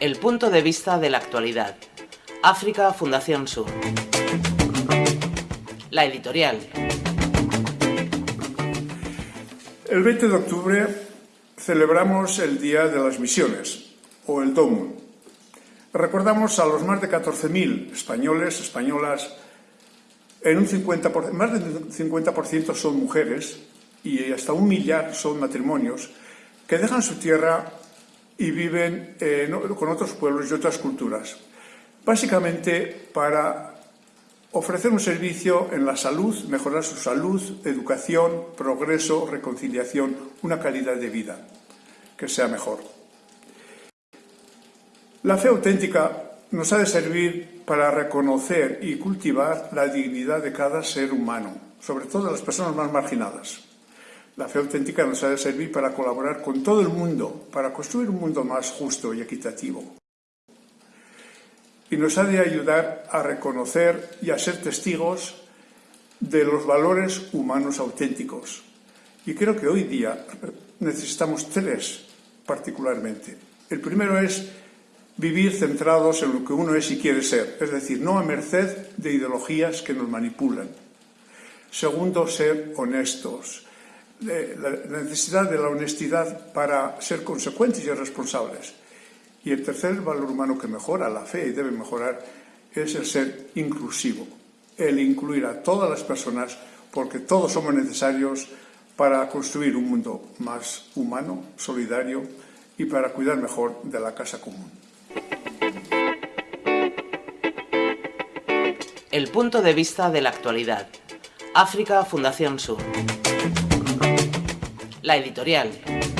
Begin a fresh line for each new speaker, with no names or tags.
El punto de vista de la actualidad. África Fundación Sur. La editorial.
El 20 de octubre celebramos el Día de las Misiones, o el DOMUN. Recordamos a los más de 14.000 españoles, españolas, en un 50%, más del 50% son mujeres y hasta un millar son matrimonios que dejan su tierra y viven con otros pueblos y otras culturas, básicamente para ofrecer un servicio en la salud, mejorar su salud, educación, progreso, reconciliación, una calidad de vida que sea mejor. La fe auténtica nos ha de servir para reconocer y cultivar la dignidad de cada ser humano, sobre todo de las personas más marginadas. La fe auténtica nos ha de servir para colaborar con todo el mundo, para construir un mundo más justo y equitativo. Y nos ha de ayudar a reconocer y a ser testigos de los valores humanos auténticos. Y creo que hoy día necesitamos tres particularmente. El primero es vivir centrados en lo que uno es y quiere ser, es decir, no a merced de ideologías que nos manipulan. Segundo, ser honestos, la necesidad de la honestidad para ser consecuentes y responsables. Y el tercer valor humano que mejora la fe y debe mejorar es el ser inclusivo, el incluir a todas las personas porque todos somos necesarios para construir un mundo más humano, solidario y para cuidar mejor de la casa común.
El punto de vista de la actualidad. África Fundación Sur. La editorial.